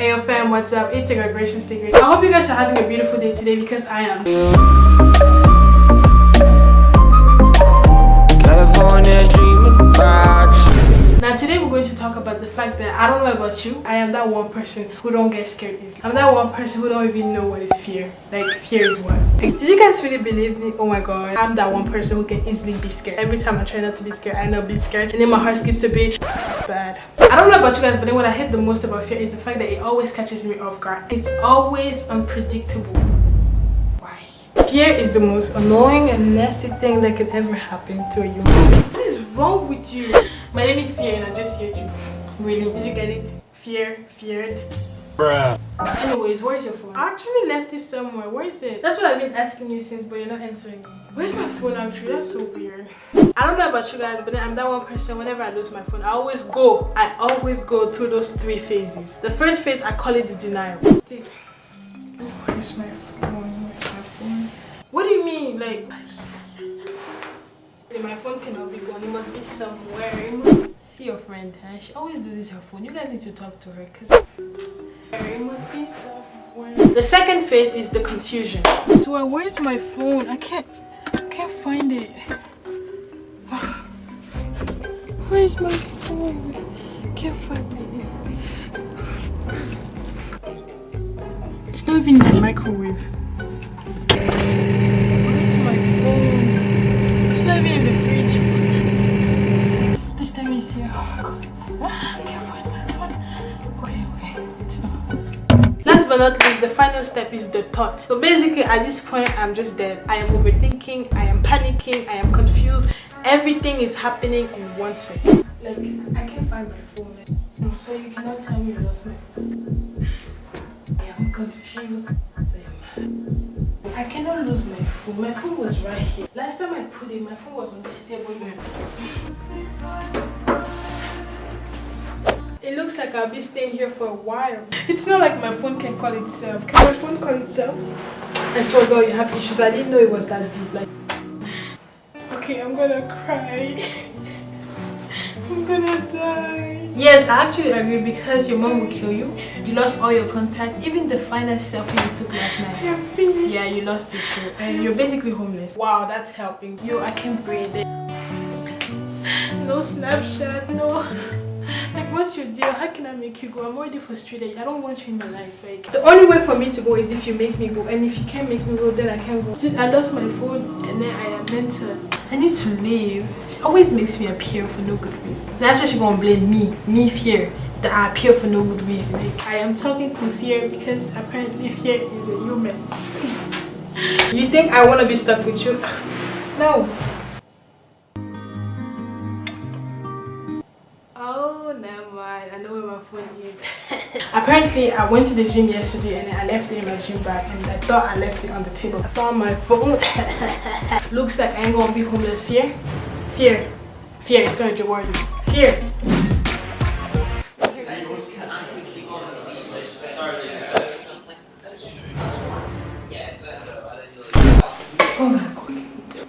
Hey fam, what's up? It's your Gracious Grace. I hope you guys are having a beautiful day today because I am. Now today we're going to talk about the fact that I don't know about you, I am that one person who don't get scared easily. I'm that one person who don't even know what is fear. Like fear is what? Like, did you guys really believe me? Oh my god. I'm that one person who can easily be scared. Every time I try not to be scared, I end up being scared and then my heart skips a beat. Bad. I don't know about you guys, but then what I hate the most about fear is the fact that it always catches me off guard. It's always unpredictable. Why? Fear is the most annoying and nasty thing that can ever happen to a human. What is wrong with you? My name is Fear and I just heard you. Really? Did you get it? Fear, feared. Bruh. Anyways, where's your phone? I actually left it somewhere. Where is it? That's what I've been asking you since, but you're not answering me. Where's my phone actually? That's so weird. I don't know about you guys, but I'm that one person, whenever I lose my phone, I always go. I always go through those three phases. The first phase, I call it the denial. Oh, where's my phone? Where's my phone? What do you mean? Like, my phone cannot be gone. It must be somewhere. Must see your friend. Huh? She always loses her phone. You guys need to talk to her because it must be somewhere. The second phase is the confusion. So where's my phone? I can't I can't find it. Where's my phone? I Can't find it. It's not even in the microwave. In the fridge. Just let me see. Oh my god. Last but not least, the final step is the thought. So basically, at this point, I'm just dead. I am overthinking, I am panicking, I am confused. Everything is happening in one second. Like, I can't find my phone. Mm, so you cannot tell me you lost my phone. I am confused. I am I cannot lose my phone. My phone was right here. Last time I put it, my phone was on this table. It looks like I'll be staying here for a while. It's not like my phone can call itself. Can my phone call itself? I swear God, you have issues. I didn't know it was that deep. Like, okay, I'm gonna cry. I'm gonna die. Yes, I actually agree because your mom will kill you. You lost all your contact, even the finest selfie you took last night. I am finished. Yeah, you lost it too. And you're basically homeless. Wow, that's helping. Yo, I can't breathe. No Snapchat, no. Like, what's your deal? How can I make you go? I'm already frustrated. I don't want you in my life. Like, the only way for me to go is if you make me go. And if you can't make me go, then I can't go. Just, I lost my phone and then I am mental. I need to leave. She always makes me appear for no good reason. That's why she gonna blame me, me fear, that I appear for no good reason. Like, I am talking to fear because apparently fear is a human. you think I wanna be stuck with you? no. Oh, never mind. I know where my phone is. Apparently, I went to the gym yesterday and I left it in my gym bag and I thought I left it on the table. I found my phone. Looks like I ain't gonna be homeless. Fear? Fear. Fear. It's not your word. Fear. Oh my god.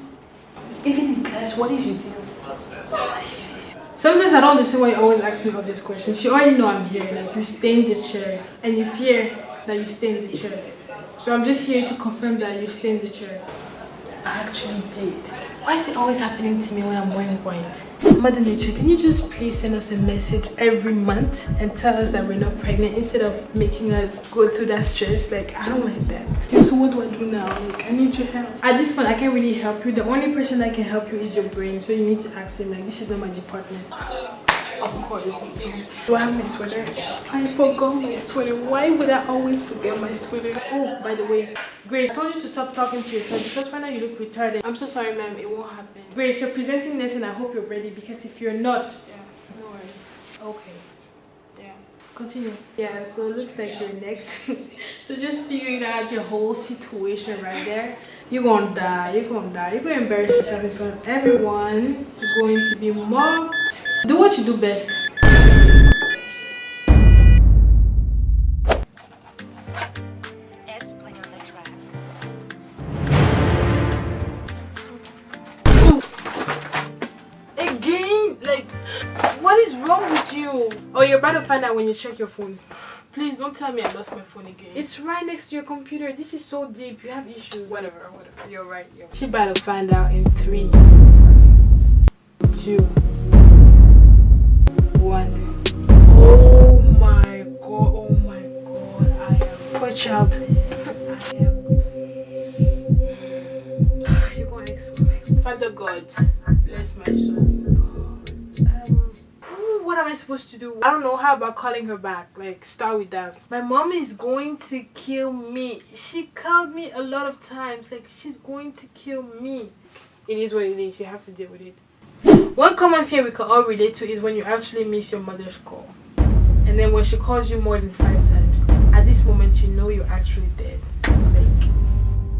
Even in class, what is your deal? Sometimes I don't understand why you always ask me obvious questions. You already know I'm here, like you stay in the chair and you fear that you stay in the chair. So I'm just here to confirm that you stay in the chair. I actually did. Why is it always happening to me when I'm wearing white? Mother Nature, can you just please send us a message every month and tell us that we're not pregnant instead of making us go through that stress? Like, I don't like that. So what do I do now? Like, I need your help. At this point, I can't really help you. The only person that can help you is your brain. So you need to ask him, like, this is not my department. Of course. Do I have my sweater? I forgot my sweater. Why would I always forget my sweater? Oh, by the way, Grace, I told you to stop talking to yourself because right now you look retarded. I'm so sorry, ma'am. It won't happen. Grace, you're presenting this and I hope you're ready because if you're not, yeah, no worries. Okay. Yeah. Continue. Yeah, so it looks like you're next. so just figuring out your whole situation right there. You're gonna die. You're gonna die. You're gonna embarrass yourself in front of everyone. You're going to be mocked. Do what you do best. S play on the track. Again? Like, what is wrong with you? Oh, you're about to find out when you check your phone. Please don't tell me I lost my phone again. It's right next to your computer. This is so deep. You have issues. Whatever, whatever. You're right. You're right. She better find out in three, two, child. I am. You're. Father God, bless my soul. Um, what am I supposed to do? I don't know. How about calling her back? Like, start with that. My mom is going to kill me. She called me a lot of times. Like, she's going to kill me. It is what it is. You have to deal with it. One common fear we can all relate to is when you actually miss your mother's call. And then when she calls you more than five times. At this moment, you know you're actually dead. Like,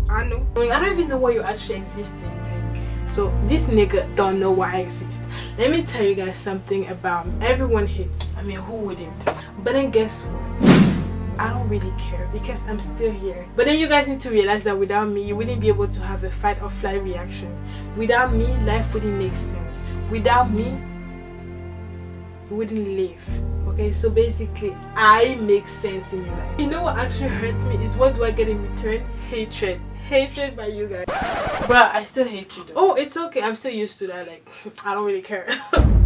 I know. I don't even know why you're actually existing. Like, so this nigga don't know why I exist. Let me tell you guys something about me. Everyone hates. I mean, who wouldn't? But then guess what? I don't really care because I'm still here. But then you guys need to realize that without me, you wouldn't be able to have a fight or flight reaction. Without me, life wouldn't make sense. Without me, you wouldn't live. Okay, so basically, I make sense in your life. You know what actually hurts me is what do I get in return? Hatred. Hatred by you guys. But I still hate you though. Oh, it's okay. I'm still used to that. Like, I don't really care.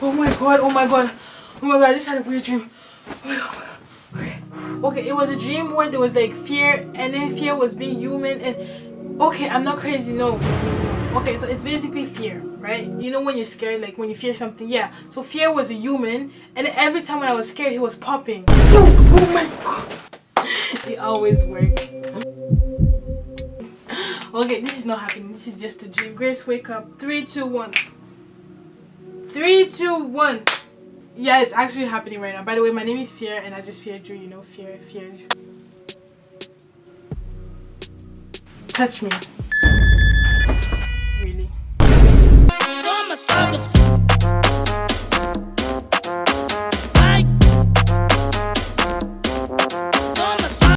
Oh my god, oh my god, oh my god, I just had a weird dream. Oh, oh okay. okay, it was a dream where there was like fear and then fear was being human and okay, I'm not crazy, no. Okay, so it's basically fear, right? You know when you're scared, like when you fear something, yeah. So fear was a human and every time when I was scared, he was popping. Oh my god. It always worked. Okay, this is not happening. This is just a dream. Grace, wake up. Three, two, one. Three, two, one. Yeah, it's actually happening right now. By the way, my name is Fear and I just fear you, you know, fear, fear. Touch me.